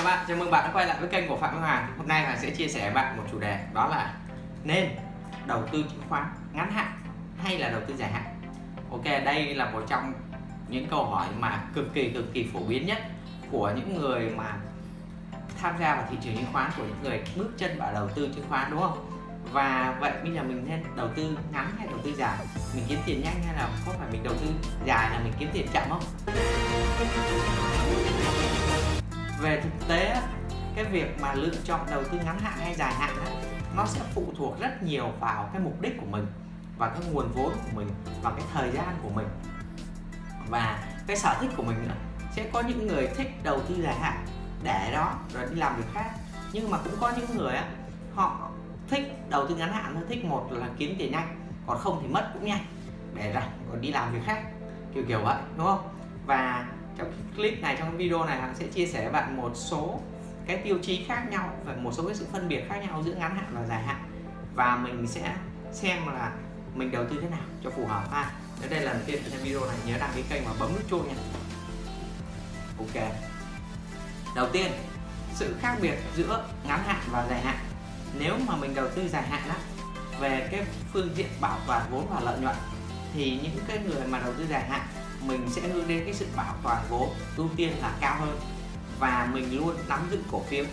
Các bạn, chào mừng bạn đã quay lại với kênh của Phạm Minh Hoàng Hôm nay Hoàng sẽ chia sẻ với bạn một chủ đề đó là nên đầu tư chứng khoán ngắn hạn hay là đầu tư dài hạn Ok, đây là một trong những câu hỏi mà cực kỳ cực kỳ phổ biến nhất của những người mà tham gia vào thị trường chứng khoán của những người bước chân vào đầu tư chứng khoán đúng không? Và vậy bây giờ mình nên đầu tư ngắn hay đầu tư dài? Mình kiếm tiền nhanh hay là có phải mình đầu tư dài là mình kiếm tiền chậm không? Về thực tế, cái việc mà lựa chọn đầu tư ngắn hạn hay dài hạn nó sẽ phụ thuộc rất nhiều vào cái mục đích của mình và cái nguồn vốn của mình và cái thời gian của mình. Và cái sở thích của mình nữa, sẽ có những người thích đầu tư dài hạn để đó rồi đi làm việc khác. Nhưng mà cũng có những người á, họ thích đầu tư ngắn hạn thôi, thích một là kiếm tiền nhanh, còn không thì mất cũng nhanh để rảnh, còn đi làm việc khác, kiểu kiểu vậy, đúng không? Và trong clip này, trong video này, hắn sẽ chia sẻ với bạn một số cái tiêu chí khác nhau và một số cái sự phân biệt khác nhau giữa ngắn hạn và dài hạn. Và mình sẽ xem là mình đầu tư thế nào cho phù hợp ha. Nếu đây là lần tiên xem video này, nhớ đăng ký kênh và bấm nút chuông nha. Ok. Đầu tiên, sự khác biệt giữa ngắn hạn và dài hạn. Nếu mà mình đầu tư dài hạn á, về cái phương diện bảo toàn vốn và lợi nhuận, thì những cái người mà đầu tư dài hạn mình sẽ hướng đến cái sự bảo toàn vốn ưu tiên là cao hơn. Và mình luôn nắm giữ cổ phiếu,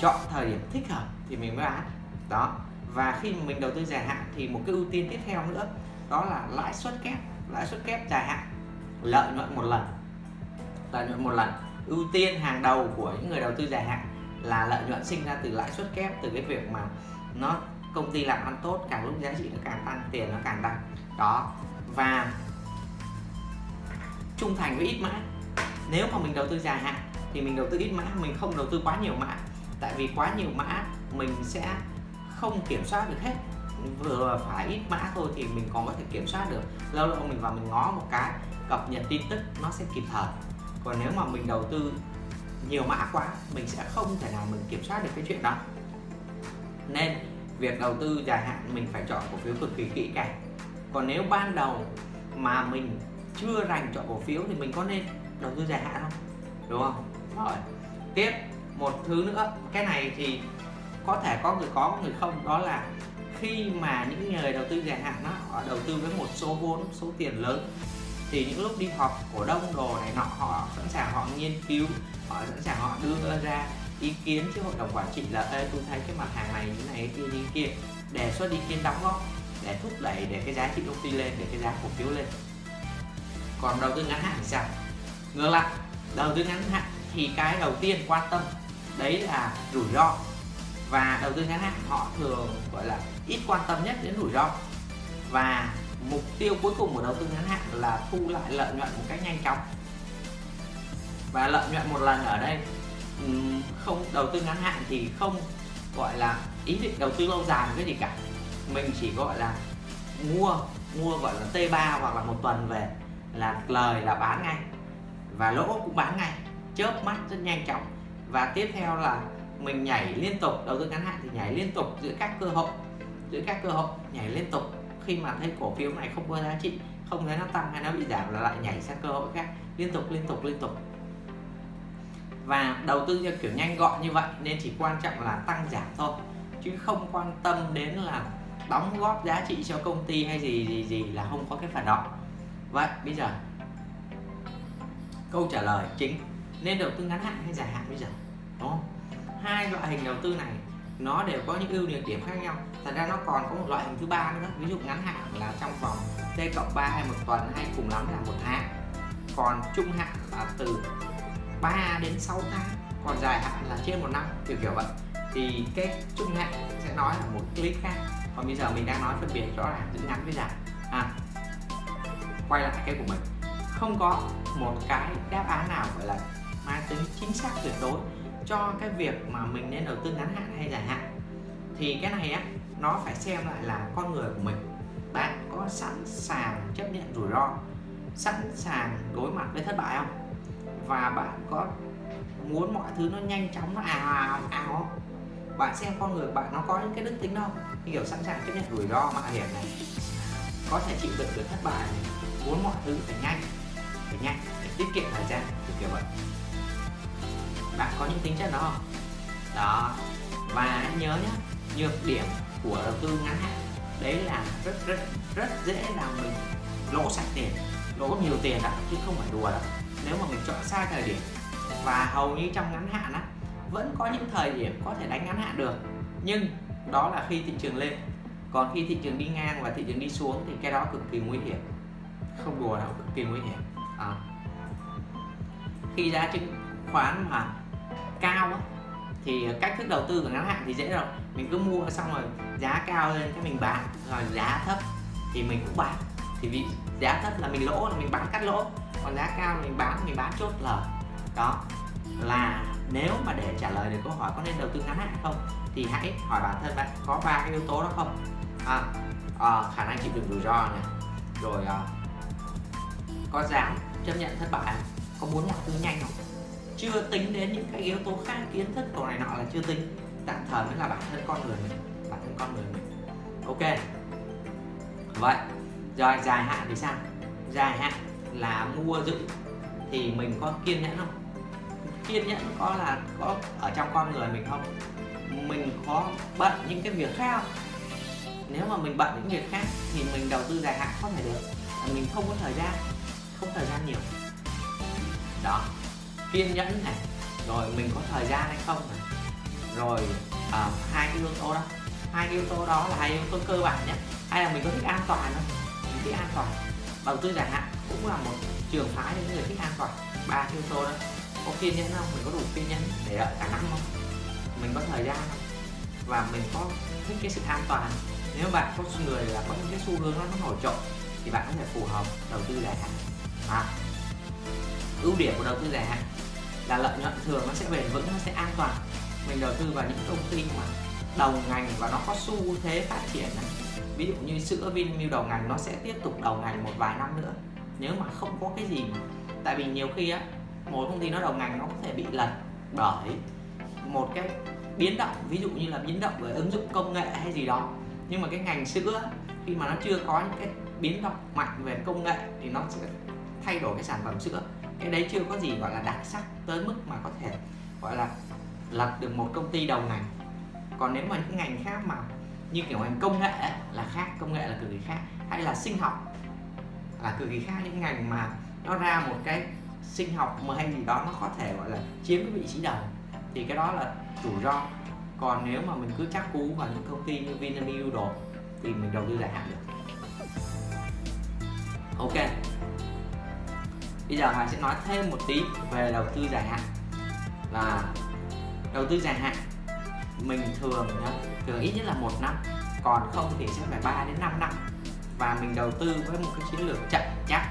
chọn thời điểm thích hợp thì mình mới bán. Đó. Và khi mình đầu tư dài hạn thì một cái ưu tiên tiếp theo nữa, đó là lãi suất kép. Lãi suất kép dài hạn, lợi nhuận một lần. Lợi nhuận một lần. Ưu tiên hàng đầu của những người đầu tư dài hạn là lợi nhuận sinh ra từ lãi suất kép, từ cái việc mà nó công ty làm ăn tốt, càng lúc giá trị nó càng tăng, tiền nó càng tăng. Đó. Và trung thành với ít mã. Nếu mà mình đầu tư dài hạn thì mình đầu tư ít mã, mình không đầu tư quá nhiều mã. Tại vì quá nhiều mã mình sẽ không kiểm soát được hết. Vừa phải ít mã thôi thì mình còn có thể kiểm soát được. Lâu lâu mình vào mình ngó một cái, cập nhật tin tức nó sẽ kịp thời. Còn nếu mà mình đầu tư nhiều mã quá, mình sẽ không thể nào mình kiểm soát được cái chuyện đó. Nên việc đầu tư dài hạn mình phải chọn cổ phiếu cực kỳ kỹ càng. Còn nếu ban đầu mà mình chưa rành chọn cổ phiếu thì mình có nên đầu tư dài hạn không? Đúng không? Rồi tiếp một thứ nữa. Cái này thì có thể có người có người không. Đó là khi mà những người đầu tư dài hạn đó họ đầu tư với một số vốn số tiền lớn thì những lúc đi họp cổ đông đồ này nọ họ sẵn sàng họ nghiên cứu họ sẵn sàng họ đưa ra ý kiến chứ hội đồng quản trị là Ê, tôi thấy cái mặt hàng này như này kia như kia đề xuất ý kiến đóng góp để thúc đẩy để cái giá trị công ty lên để cái giá cổ phiếu lên còn đầu tư ngắn hạn thì sao? Ngược lại, đầu tư ngắn hạn thì cái đầu tiên quan tâm đấy là rủi ro. Và đầu tư ngắn hạn họ thường, gọi là, ít quan tâm nhất đến rủi ro. Và mục tiêu cuối cùng của đầu tư ngắn hạn là thu lại lợi nhuận một cách nhanh chóng. Và lợi nhuận một lần ở đây không, đầu tư ngắn hạn thì không, gọi là, ý định đầu tư lâu dài cái gì cả. Mình chỉ, gọi là, mua mua, gọi là T3 hoặc là một tuần về là lời là bán ngay. Và lỗ cũng bán ngay, chớp mắt rất nhanh chóng. Và tiếp theo là mình nhảy liên tục, đầu tư ngắn hạn thì nhảy liên tục giữa các cơ hội, giữa các cơ hội, nhảy liên tục. Khi mà thấy cổ phiếu này không có giá trị, không thấy nó tăng hay nó bị giảm là lại nhảy sang cơ hội khác, liên tục liên tục liên tục. Và đầu tư theo kiểu nhanh gọn như vậy nên chỉ quan trọng là tăng giảm thôi, chứ không quan tâm đến là đóng góp giá trị cho công ty hay gì gì gì là không có cái phần đó vậy bây giờ. Câu trả lời chính nên đầu tư ngắn hạn hay dài hạn bây giờ? Đúng không? Hai loại hình đầu tư này nó đều có những ưu nhược điểm khác nhau. Thật ra nó còn có một loại hình thứ ba nữa. Ví dụ ngắn hạn là trong vòng t cộng 3 hay một tuần hay cùng lắm là một tháng. Còn trung hạn là từ 3 đến 6 tháng. Còn dài hạn là trên một năm kiểu kiểu vậy. Thì cái trung hạn sẽ nói là một clip khác. Còn bây giờ mình đang nói phân biệt rõ ràng giữa ngắn với dài. À, quay lại cái của mình. Không có một cái đáp án nào, gọi là, mang tính chính xác tuyệt đối cho cái việc mà mình nên đầu tư ngắn hạn hay dài hạn. Thì cái này á, nó phải xem lại là con người của mình. Bạn có sẵn sàng chấp nhận rủi ro, sẵn sàng đối mặt với thất bại không? Và bạn có muốn mọi thứ nó nhanh chóng, nó ào ào ào không? Bạn xem con người bạn nó có những cái đức tính không? Kiểu sẵn sàng chấp nhận rủi ro mạo hiểm này, có thể chịu đựng được thất bại này muốn mọi thứ phải nhanh phải nhanh để tiết kiệm thời gian, kiểu kiểu vậy. Bạn có những tính chất đó không? Đó, và anh nhớ nhé nhược điểm của đầu tư ngắn hạn, đấy là rất rất rất dễ làm mình lỗ sạch tiền, lỗ nhiều tiền đó, chứ không phải đùa đâu. Nếu mà mình chọn sai thời điểm, và hầu như trong ngắn hạn á, vẫn có những thời điểm có thể đánh ngắn hạn được, nhưng đó là khi thị trường lên. Còn khi thị trường đi ngang và thị trường đi xuống thì cái đó cực kỳ nguy hiểm không đùa đâu cực kỳ nguy hiểm. À. khi giá chứng khoán mà cao á, thì cách thức đầu tư của ngắn hạn thì dễ rồi. Mình cứ mua xong rồi giá cao lên cái mình bán rồi giá thấp thì mình cũng bán. Thì vì giá thấp là mình lỗ là mình bán cắt lỗ. Còn giá cao mình bán mình bán chốt lời. Đó là nếu mà để trả lời được câu hỏi có nên đầu tư ngắn hạn không thì hãy hỏi bản thân bạn có ba cái yếu tố đó không. À, à, khả năng chịu đựng rủi ro này rồi à, có dám chấp nhận thất bại có muốn mọi thứ nhanh không? Chưa tính đến những cái yếu tố khác, kiến thức đồ này nọ là chưa tính. Tạm thời mới là bản thân con người mình, bản thân con người mình. Ok. Vậy, rồi dài hạn thì sao? Dài hạn là mua giữ thì mình có kiên nhẫn không? Kiên nhẫn có là có ở trong con người mình không? Mình có bận những cái việc khác không? Nếu mà mình bận những việc khác thì mình đầu tư dài hạn không thể được. Mình không có thời gian không thời gian nhiều. Đó kiên nhẫn này rồi mình có thời gian hay không này? Rồi à, hai cái yếu tố đó. Hai cái yếu tố đó là hai yếu tố cơ bản nhé. Hay là mình có thích an toàn không? Mình thích an toàn. Đầu tư dài hạn cũng là một trường phái những người thích an toàn. Ba yếu tố đó. Có kiên nhẫn không? Mình có đủ kiên nhẫn để đợi cả năm không? Mình có thời gian không? Và mình có thích cái sự an toàn nếu bạn có người là có những cái xu hướng nó nổi trội thì bạn có thể phù hợp đầu tư dài hạn à, ưu điểm của đầu tư dài hạn là lợi nhuận thường nó sẽ bền vững nó sẽ an toàn. Mình đầu tư vào những công ty mà đầu ngành và nó có xu thế phát triển này. Ví dụ như sữa Vinamilk đầu ngành nó sẽ tiếp tục đầu ngành một vài năm nữa nếu mà không có cái gì mà. Tại vì nhiều khi á một công ty nó đầu ngành nó có thể bị lật bởi một cái biến động ví dụ như là biến động về ứng dụng công nghệ hay gì đó. Nhưng mà cái ngành sữa khi mà nó chưa có những cái biến động mạnh về công nghệ thì nó sẽ thay đổi cái sản phẩm sữa. Cái đấy chưa có gì gọi là đặc sắc tới mức mà có thể gọi là lập được một công ty đầu ngành. Còn nếu mà những ngành khác mà như kiểu ngành công nghệ là khác, công nghệ là cực kỳ khác, hay là sinh học là cực kỳ khác. Những ngành mà nó ra một cái sinh học mà hay gì đó, nó có thể gọi là chiếm cái vị trí đầu, thì cái đó là rủi ro. Còn nếu mà mình cứ chắc cú vào những công ty như Vinamilk đồ, thì mình đầu tư dài hạn được. Ok bây giờ hoàng sẽ nói thêm một tí về đầu tư dài hạn. Là đầu tư dài hạn mình thường nhá, thường ít nhất là một năm còn không thì sẽ phải 3 đến 5 năm. Và mình đầu tư với một cái chiến lược chậm chắc.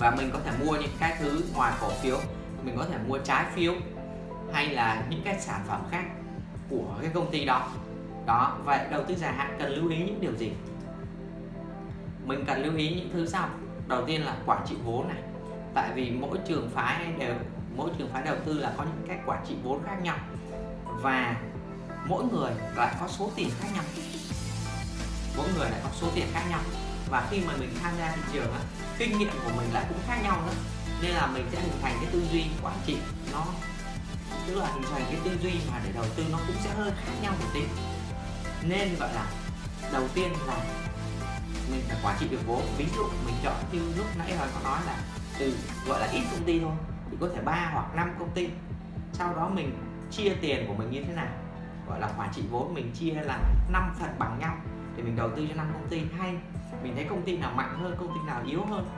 Và mình có thể mua những cái thứ ngoài cổ phiếu mình có thể mua trái phiếu hay là những cái sản phẩm khác của cái công ty đó. Đó vậy đầu tư dài hạn cần lưu ý những điều gì? Mình cần lưu ý những thứ sau đầu tiên là quản trị vốn này. Tại vì mỗi trường phái đều mỗi trường phái đầu tư là có những cách quản trị vốn khác nhau. Và mỗi người lại có số tiền khác nhau. Mỗi người lại có số tiền khác nhau. Và khi mà mình tham gia thị trường á, kinh nghiệm của mình lại cũng khác nhau nữa. Nên là mình sẽ hình thành cái tư duy quản trị nó tức là hình thành cái tư duy mà để đầu tư nó cũng sẽ hơi khác nhau một tí. Nên gọi là đầu tiên là quản trị được vốn ví dụ mình chọn như lúc nãy rồi có nói là từ, gọi là ít công ty thôi, thì có thể ba hoặc năm công ty. Sau đó mình chia tiền của mình như thế nào? Gọi là quản trị vốn, mình chia là 5 phần bằng nhau. Để mình đầu tư cho năm công ty. Hay mình thấy công ty nào mạnh hơn, công ty nào yếu hơn?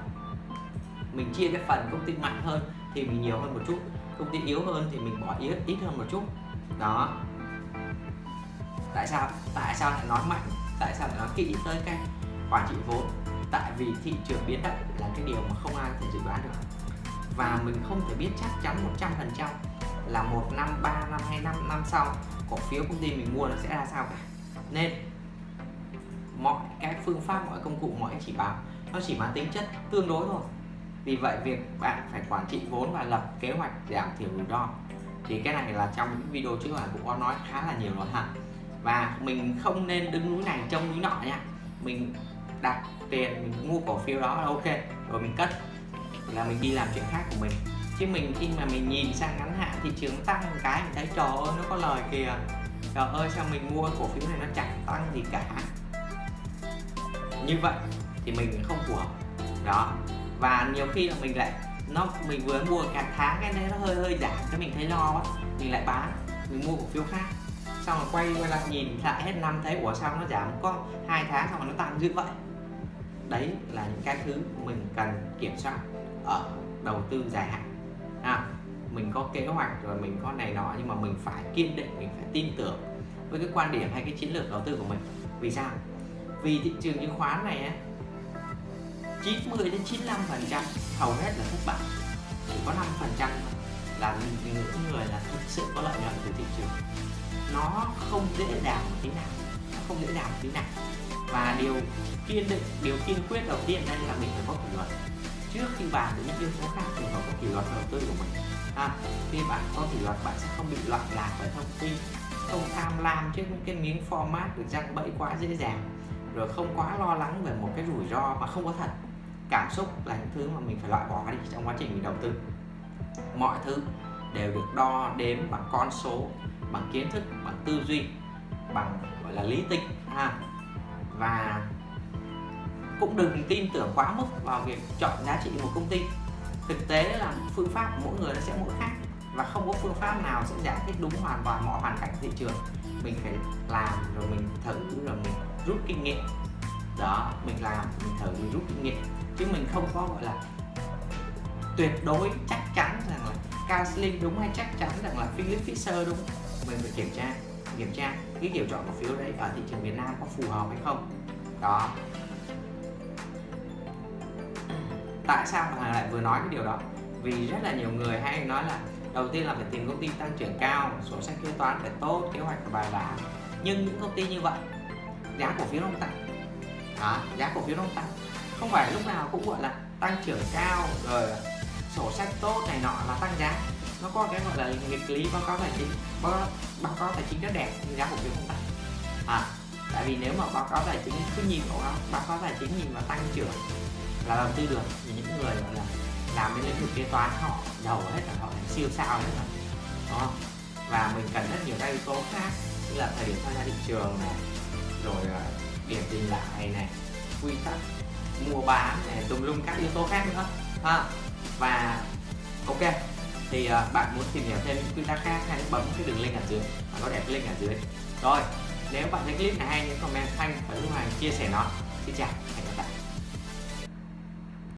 Mình chia cái phần công ty mạnh hơn thì mình nhiều hơn một chút. Công ty yếu hơn thì mình bỏ ít ít hơn một chút. Đó. Tại sao? Tại sao lại nói mạnh? Tại sao lại nói kỹ tới cái quản trị vốn. Tại vì thị trường biến động là cái điều mà không ai có thể dự đoán được. Và mình không thể biết chắc chắn 100% là một năm, ba năm hay năm năm sau, cổ phiếu công ty mình mua nó sẽ ra sao cả. Nên, mọi cái phương pháp, mọi công cụ, mọi chỉ báo, nó chỉ mang tính chất tương đối thôi. Vì vậy, việc bạn phải quản trị vốn và lập kế hoạch giảm thiểu rủi ro thì cái này là trong những video trước là cũng có nói khá là nhiều rồi hả và mình không nên đứng núi này trông núi nọ nha. Mình đặt tiền, mình mua cổ phiếu đó là ok, rồi mình cất. Là mình đi làm chuyện khác của mình. Chứ mình khi mà mình nhìn sang ngắn hạn thị trường tăng một cái, mình thấy, trời ơi, nó có lời kìa. Trời ơi, sao mình mua cổ phiếu này nó chẳng tăng gì cả? Như vậy thì mình không phù hợp. Đó. Và nhiều khi là mình lại, nó, mình vừa mua cả tháng cái đấy nó hơi hơi giảm cái mình thấy lo quá, mình lại bán, mình mua cổ phiếu khác. Xong rồi quay quay lại nhìn lại hết năm thấy, ủa, sao nó giảm có hai tháng xong rồi nó tăng dữ vậy? Đấy là những cái thứ mình cần kiểm soát ở đầu tư dài hạn. À, mình có kế hoạch rồi mình có này nọ nhưng mà mình phải kiên định mình phải tin tưởng với cái quan điểm hay cái chiến lược đầu tư của mình. Vì sao? Vì thị trường chứng khoán này á 90 đến 95 phần trăm hầu hết là thất bại. Chỉ có 5 phần trăm là những người là thực sự có lợi nhuận từ thị trường. Nó không dễ dàng một tí nào nó không dễ dàng một tí nào và điều kiên định điều kiên quyết đầu tiên đây là mình phải có kỷ luật. Trước khi bàn đến những yếu tố khác thì phải có kỷ luật đầu tư của mình. À, khi bạn có kỷ luật bạn sẽ không bị loạn lạc bởi thông tin không tham lam trước những cái miếng format được răng bẫy quá dễ dàng rồi không quá lo lắng về một cái rủi ro mà không có thật. Cảm xúc là những thứ mà mình phải loại bỏ đi trong quá trình mình đầu tư. Mọi thứ đều được đo đếm bằng con số bằng kiến thức bằng tư duy bằng gọi là lý tính. Ha và cũng đừng tin tưởng quá mức vào việc chọn giá trị một công ty. Thực tế là phương pháp của mỗi người nó sẽ mỗi khác và không có phương pháp nào sẽ giải thích đúng hoàn toàn mọi hoàn cảnh thị trường. Mình phải làm rồi mình thử rồi mình rút kinh nghiệm. Đó, mình làm, mình thử, mình rút kinh nghiệm. Chứ mình không có, gọi là, tuyệt đối chắc chắn rằng là Carlin đúng hay chắc chắn rằng là Philip Fisher đúng. Mình phải kiểm tra kiểm tra cái kiểu chọn cổ phiếu đấy ở thị trường Việt Nam có phù hợp hay không. Đó. Tại sao mà lại vừa nói cái điều đó? Vì rất là nhiều người hay nói là đầu tiên là phải tìm công ty tăng trưởng cao sổ sách kế toán phải tốt kế hoạch phải bài bản. Nhưng những công ty như vậy giá cổ phiếu không tăng. Đó, giá cổ phiếu không tăng. Không phải lúc nào cũng gọi là tăng trưởng cao rồi sổ sách tốt này nọ là tăng giá nó có cái gọi là nghịch lý báo cáo tài chính báo, báo cáo tài chính rất đẹp nhưng giá cổ phiếu không tăng. À tại vì nếu mà báo cáo tài chính cứ nhìn vào báo, báo cáo tài chính nhìn vào tăng trưởng là đầu tư được thì những người gọi là làm bên lĩnh vực kế toán họ giàu hết là họ siêu sao hết rồi không? Và mình cần rất nhiều các yếu tố khác như là thời điểm tham gia thị trường này rồi điểm dừng lại này quy tắc mua bán này tùm lum các yếu tố khác nữa. Ha và ok thì uh, bạn muốn tìm hiểu thêm những quy tắc khác hãy bấm cái đường link ở dưới bạn có để cái link ở dưới. Rồi nếu bạn thấy clip này hay những comment thanh và lưu hành chia sẻ nó. Xin chào hẹn